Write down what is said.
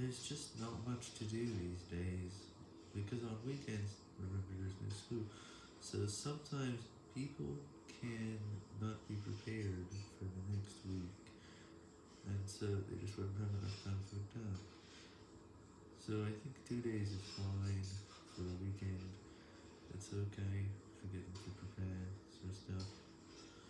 there's just not much to do these days, because on weekends, remember there's no school, so sometimes people can not be prepared for the next week, and so they just won't have enough time to for that. So I think two days is fine for a weekend, it's okay for getting.